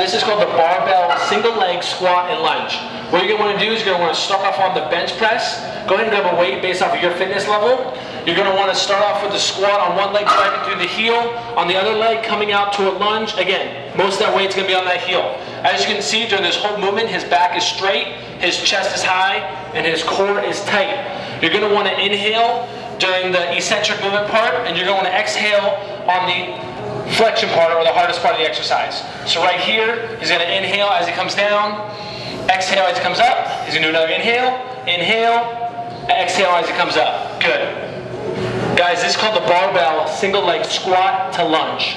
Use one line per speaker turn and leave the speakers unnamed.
this is called the barbell single leg squat and lunge. What you're gonna wanna do is you're gonna wanna start off on the bench press. Go ahead and grab a weight based off of your fitness level. You're gonna wanna start off with the squat on one leg driving through the heel, on the other leg coming out to a lunge. Again, most of that weight's gonna be on that heel. As you can see during this whole movement, his back is straight, his chest is high, and his core is tight. You're gonna wanna inhale during the eccentric movement part, and you're gonna wanna exhale on the flexion part or the hardest part of the exercise. So right here, he's gonna inhale as he comes down, exhale as he comes up. He's gonna do another inhale, inhale, exhale as he comes up. Good. Guys, this is called the barbell single leg squat to lunge.